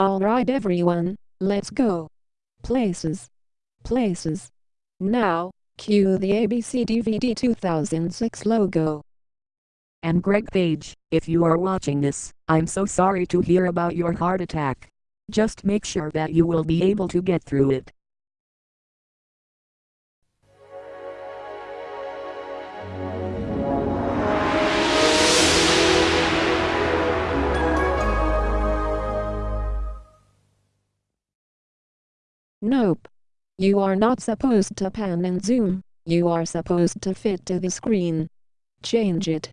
Alright everyone, let's go. Places. Places. Now, cue the ABC DVD 2006 logo. And Greg Page, if you are watching this, I'm so sorry to hear about your heart attack. Just make sure that you will be able to get through it. Nope. You are not supposed to pan and zoom, you are supposed to fit to the screen. Change it.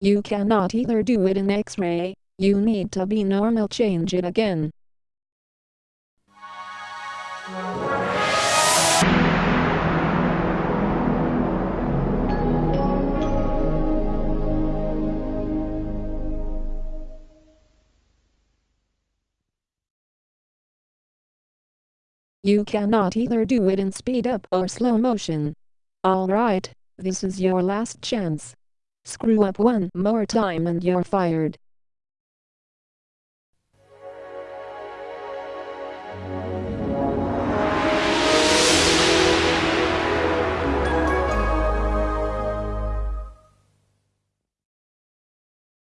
You cannot either do it in X-ray, you need to be normal change it again. You cannot either do it in speed up or slow motion. Alright, this is your last chance. Screw up one more time and you're fired.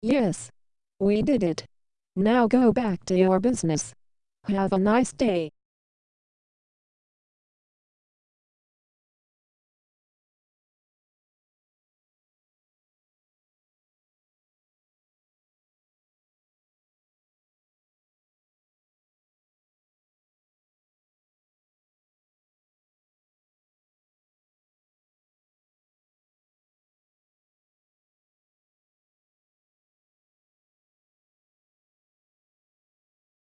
Yes. We did it. Now go back to your business. Have a nice day.